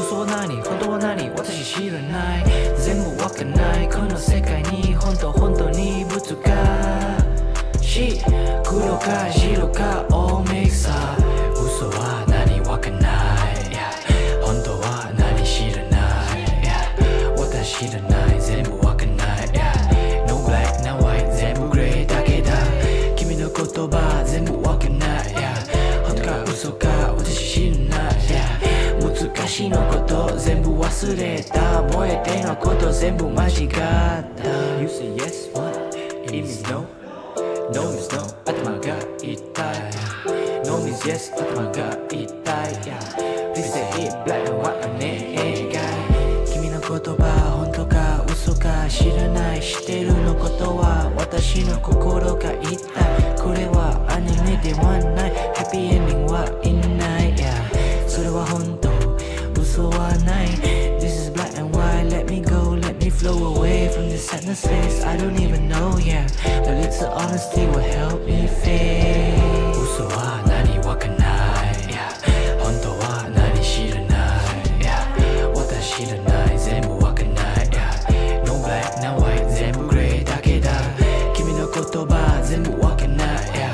嘘は何本当は何私知らない全部わかんないこの世界に本当本当にぶつかし黒か白か大ミキサー嘘は何わかんない yeah 本当は何知らない yeah 私知らない全部わかんない yeah No black no white 全部グレーだけだ君の言葉全部わかんない yeah 本当か嘘か私知らない yeah 難しいのこと忘れた覚えてのこと全部間違った。You say yes what? 意味 no. No means no. 頭が痛い。No means yes 頭が痛い。Yeah. Please say it black and white お願い君の言葉本当か嘘か知らない。知ってるのことは私の心が痛い。これはアニメではない。ハッピー away from this sadness face I don't even know yeah The little honesty will help me fade 嘘は何わかんない yeah 本当は何知らない yeah 私知らない全部わかんない yeah No black no white 全部グレーだけだ君の言葉全部わかんない yeah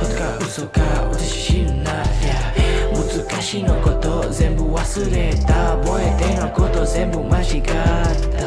本当か嘘か私知らない yeah 難しいのこと全部忘れた覚えてのこと全部間違った